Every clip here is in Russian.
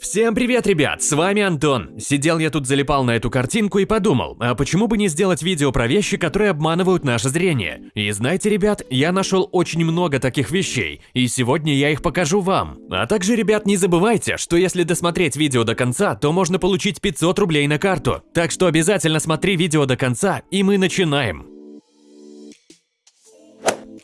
Всем привет, ребят, с вами Антон. Сидел я тут залипал на эту картинку и подумал, а почему бы не сделать видео про вещи, которые обманывают наше зрение? И знаете, ребят, я нашел очень много таких вещей, и сегодня я их покажу вам. А также, ребят, не забывайте, что если досмотреть видео до конца, то можно получить 500 рублей на карту. Так что обязательно смотри видео до конца, и мы начинаем.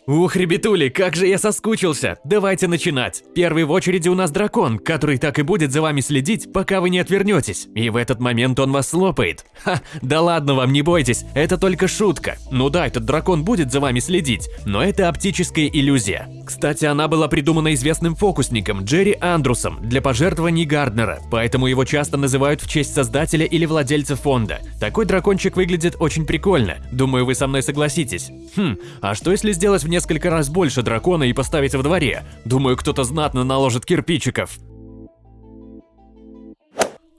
Ух, ребятули, как же я соскучился! Давайте начинать. Первый в очереди у нас дракон, который так и будет за вами следить, пока вы не отвернетесь. И в этот момент он вас слопает. Ха, да ладно вам, не бойтесь, это только шутка. Ну да, этот дракон будет за вами следить, но это оптическая иллюзия. Кстати, она была придумана известным фокусником Джерри Андрусом для пожертвований Гарднера, поэтому его часто называют в честь создателя или владельца фонда. Такой дракончик выглядит очень прикольно, думаю, вы со мной согласитесь. Хм, а что если сделать в несколько раз больше дракона и поставить во дворе. Думаю, кто-то знатно наложит кирпичиков.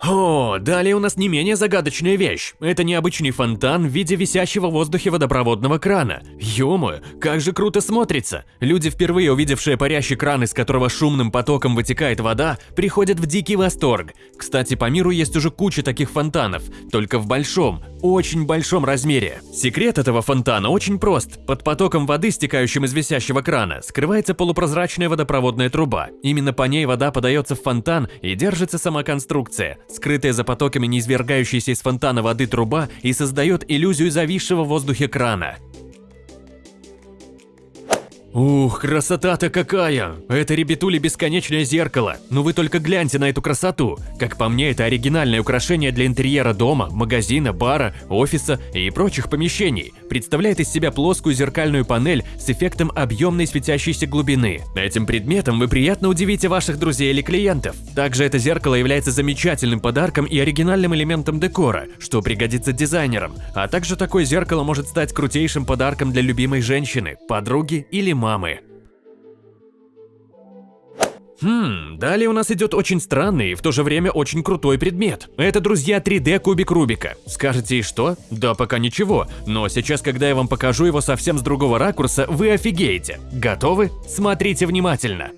О, далее у нас не менее загадочная вещь. Это необычный фонтан в виде висящего в воздухе водопроводного крана. Ё как же круто смотрится. Люди, впервые увидевшие парящий кран, из которого шумным потоком вытекает вода, приходят в дикий восторг. Кстати, по миру есть уже куча таких фонтанов, только в большом, очень большом размере. Секрет этого фонтана очень прост. Под потоком воды, стекающим из висящего крана, скрывается полупрозрачная водопроводная труба. Именно по ней вода подается в фонтан и держится сама конструкция. Скрытая за потоками неизвергающаяся из фонтана воды труба и создает иллюзию зависшего в воздухе крана. Ух, красота-то какая! Это, ребятули, бесконечное зеркало. Но вы только гляньте на эту красоту. Как по мне, это оригинальное украшение для интерьера дома, магазина, бара, офиса и прочих помещений. Представляет из себя плоскую зеркальную панель с эффектом объемной светящейся глубины. Этим предметом вы приятно удивите ваших друзей или клиентов. Также это зеркало является замечательным подарком и оригинальным элементом декора, что пригодится дизайнерам. А также такое зеркало может стать крутейшим подарком для любимой женщины, подруги или мамы мамы. Хм, далее у нас идет очень странный и в то же время очень крутой предмет. Это, друзья, 3D кубик Рубика. Скажете, и что? Да пока ничего, но сейчас, когда я вам покажу его совсем с другого ракурса, вы офигеете. Готовы? Смотрите внимательно.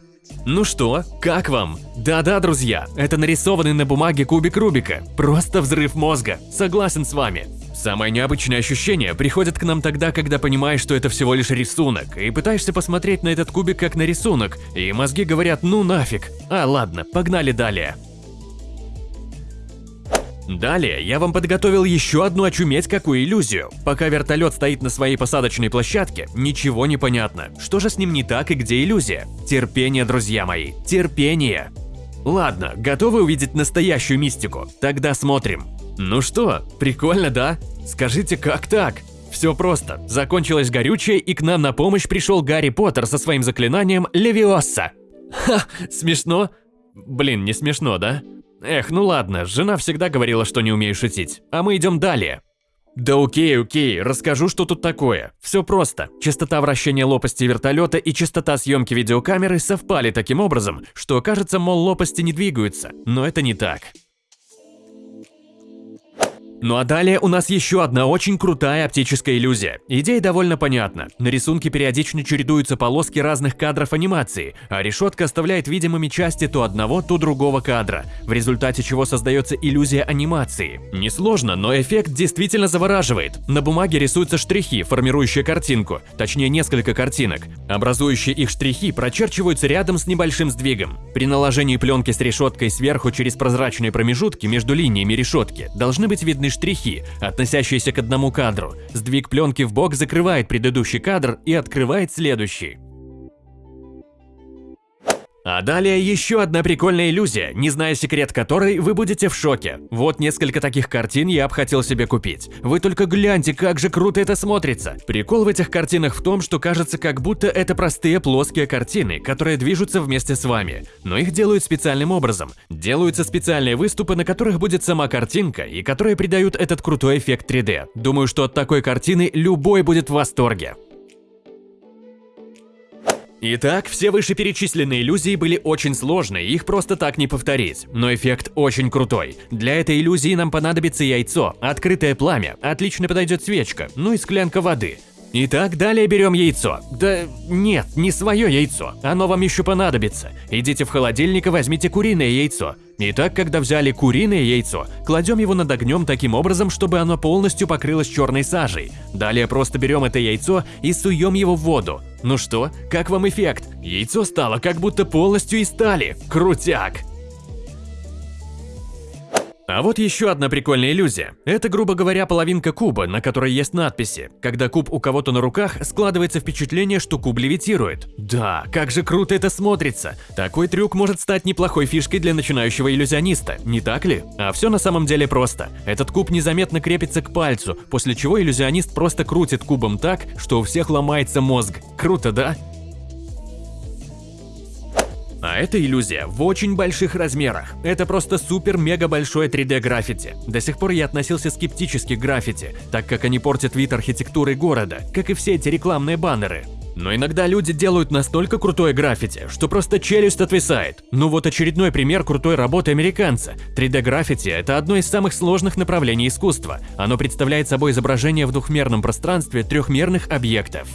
Ну что, как вам? Да-да, друзья, это нарисованный на бумаге кубик Рубика. Просто взрыв мозга. Согласен с вами. Самое необычное ощущение приходит к нам тогда, когда понимаешь, что это всего лишь рисунок, и пытаешься посмотреть на этот кубик как на рисунок, и мозги говорят «ну нафиг». А ладно, погнали далее. Далее я вам подготовил еще одну очуметь какую иллюзию. Пока вертолет стоит на своей посадочной площадке, ничего не понятно. Что же с ним не так и где иллюзия? Терпение, друзья мои, терпение. Ладно, готовы увидеть настоящую мистику? Тогда смотрим. Ну что, прикольно, да? Скажите, как так? Все просто. Закончилось горючее, и к нам на помощь пришел Гарри Поттер со своим заклинанием Левиоса. Ха, смешно? Блин, не смешно, да? Эх, ну ладно, жена всегда говорила, что не умею шутить. А мы идем далее. Да окей, окей, расскажу, что тут такое. Все просто. Частота вращения лопасти вертолета и частота съемки видеокамеры совпали таким образом, что кажется, мол, лопасти не двигаются. Но это не так. Ну а далее у нас еще одна очень крутая оптическая иллюзия. Идея довольно понятна. На рисунке периодично чередуются полоски разных кадров анимации, а решетка оставляет видимыми части то одного, то другого кадра, в результате чего создается иллюзия анимации. Несложно, но эффект действительно завораживает. На бумаге рисуются штрихи, формирующие картинку, точнее несколько картинок. Образующие их штрихи прочерчиваются рядом с небольшим сдвигом. При наложении пленки с решеткой сверху через прозрачные промежутки между линиями решетки должны быть видны штрихи, относящиеся к одному кадру. Сдвиг пленки в бок закрывает предыдущий кадр и открывает следующий. А далее еще одна прикольная иллюзия, не зная секрет которой, вы будете в шоке. Вот несколько таких картин я бы хотел себе купить. Вы только гляньте, как же круто это смотрится. Прикол в этих картинах в том, что кажется, как будто это простые плоские картины, которые движутся вместе с вами. Но их делают специальным образом. Делаются специальные выступы, на которых будет сама картинка, и которые придают этот крутой эффект 3D. Думаю, что от такой картины любой будет в восторге. Итак, все вышеперечисленные иллюзии были очень сложны, их просто так не повторить, но эффект очень крутой. Для этой иллюзии нам понадобится яйцо, открытое пламя, отлично подойдет свечка, ну и склянка воды. Итак, далее берем яйцо. Да нет, не свое яйцо, оно вам еще понадобится. Идите в холодильник и возьмите куриное яйцо. Итак, когда взяли куриное яйцо, кладем его над огнем таким образом, чтобы оно полностью покрылось черной сажей. Далее просто берем это яйцо и суем его в воду. Ну что, как вам эффект? Яйцо стало как будто полностью из стали. Крутяк! А вот еще одна прикольная иллюзия. Это, грубо говоря, половинка куба, на которой есть надписи. Когда куб у кого-то на руках, складывается впечатление, что куб левитирует. Да, как же круто это смотрится. Такой трюк может стать неплохой фишкой для начинающего иллюзиониста, не так ли? А все на самом деле просто. Этот куб незаметно крепится к пальцу, после чего иллюзионист просто крутит кубом так, что у всех ломается мозг. Круто, да? А эта иллюзия в очень больших размерах. Это просто супер-мега большое 3D граффити. До сих пор я относился скептически к граффити, так как они портят вид архитектуры города, как и все эти рекламные баннеры. Но иногда люди делают настолько крутое граффити, что просто челюсть отвисает. Ну вот очередной пример крутой работы американца. 3D-граффити – это одно из самых сложных направлений искусства. Оно представляет собой изображение в двухмерном пространстве трехмерных объектов.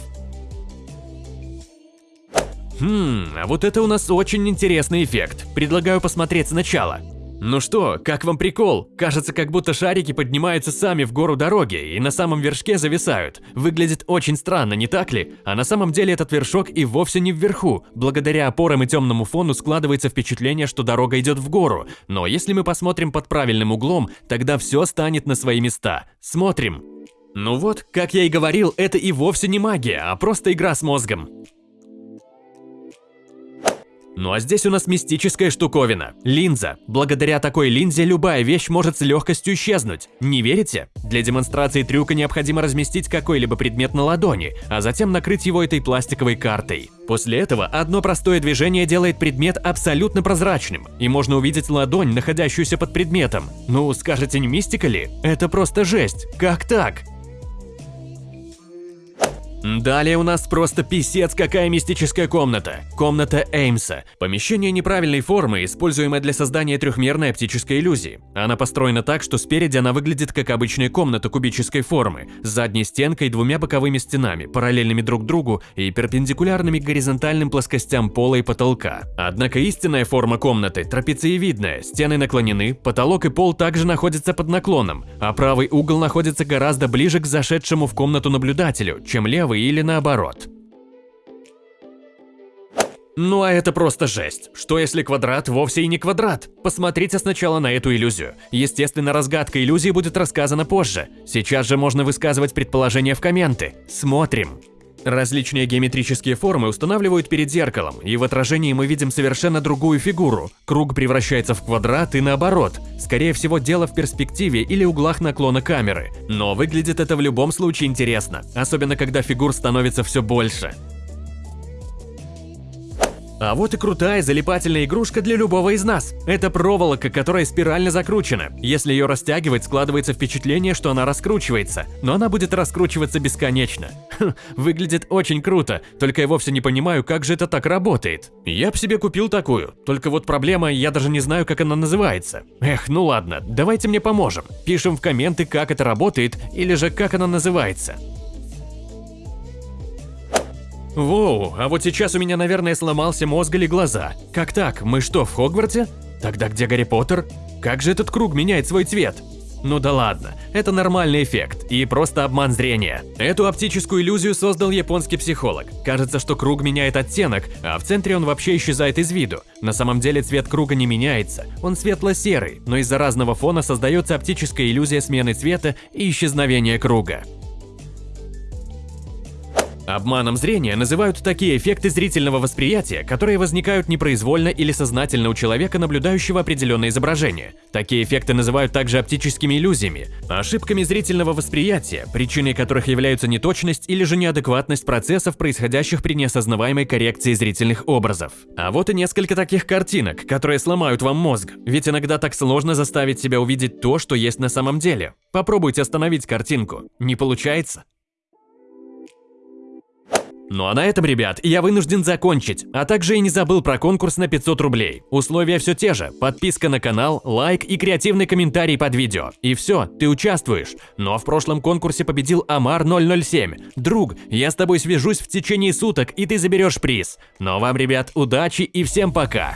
Хм, а вот это у нас очень интересный эффект. Предлагаю посмотреть сначала. Ну что, как вам прикол? Кажется, как будто шарики поднимаются сами в гору дороги и на самом вершке зависают. Выглядит очень странно, не так ли? А на самом деле этот вершок и вовсе не вверху. Благодаря опорам и темному фону складывается впечатление, что дорога идет в гору. Но если мы посмотрим под правильным углом, тогда все станет на свои места. Смотрим. Ну вот, как я и говорил, это и вовсе не магия, а просто игра с мозгом. Ну а здесь у нас мистическая штуковина – линза. Благодаря такой линзе любая вещь может с легкостью исчезнуть. Не верите? Для демонстрации трюка необходимо разместить какой-либо предмет на ладони, а затем накрыть его этой пластиковой картой. После этого одно простое движение делает предмет абсолютно прозрачным, и можно увидеть ладонь, находящуюся под предметом. Ну, скажете, не мистика ли? Это просто жесть. Как так? Далее у нас просто писец какая мистическая комната. Комната Эймса. Помещение неправильной формы, используемое для создания трехмерной оптической иллюзии. Она построена так, что спереди она выглядит как обычная комната кубической формы, с задней стенкой и двумя боковыми стенами, параллельными друг другу и перпендикулярными горизонтальным плоскостям пола и потолка. Однако истинная форма комнаты трапециевидная, стены наклонены, потолок и пол также находятся под наклоном, а правый угол находится гораздо ближе к зашедшему в комнату наблюдателю, чем левый правый или наоборот. Ну а это просто жесть. Что если квадрат вовсе и не квадрат? Посмотрите сначала на эту иллюзию. Естественно, разгадка иллюзии будет рассказана позже. Сейчас же можно высказывать предположения в комменты. Смотрим. Различные геометрические формы устанавливают перед зеркалом, и в отражении мы видим совершенно другую фигуру. Круг превращается в квадрат и наоборот. Скорее всего, дело в перспективе или углах наклона камеры. Но выглядит это в любом случае интересно, особенно когда фигур становится все больше. А вот и крутая залипательная игрушка для любого из нас. Это проволока, которая спирально закручена. Если ее растягивать, складывается впечатление, что она раскручивается, но она будет раскручиваться бесконечно. Хм, выглядит очень круто, только я вовсе не понимаю, как же это так работает. Я б себе купил такую, только вот проблема, я даже не знаю, как она называется. Эх, ну ладно, давайте мне поможем. Пишем в комменты, как это работает, или же как она называется. Воу, а вот сейчас у меня, наверное, сломался мозг или глаза. Как так? Мы что, в Хогвартсе? Тогда где Гарри Поттер? Как же этот круг меняет свой цвет? Ну да ладно, это нормальный эффект и просто обман зрения. Эту оптическую иллюзию создал японский психолог. Кажется, что круг меняет оттенок, а в центре он вообще исчезает из виду. На самом деле цвет круга не меняется, он светло-серый, но из-за разного фона создается оптическая иллюзия смены цвета и исчезновения круга. Обманом зрения называют такие эффекты зрительного восприятия, которые возникают непроизвольно или сознательно у человека, наблюдающего определенное изображение. Такие эффекты называют также оптическими иллюзиями, ошибками зрительного восприятия, причиной которых являются неточность или же неадекватность процессов, происходящих при неосознаваемой коррекции зрительных образов. А вот и несколько таких картинок, которые сломают вам мозг, ведь иногда так сложно заставить себя увидеть то, что есть на самом деле. Попробуйте остановить картинку. Не получается? Ну а на этом, ребят, я вынужден закончить, а также и не забыл про конкурс на 500 рублей. Условия все те же, подписка на канал, лайк и креативный комментарий под видео. И все, ты участвуешь. Но в прошлом конкурсе победил Амар 007. Друг, я с тобой свяжусь в течение суток, и ты заберешь приз. Но вам, ребят, удачи и всем пока!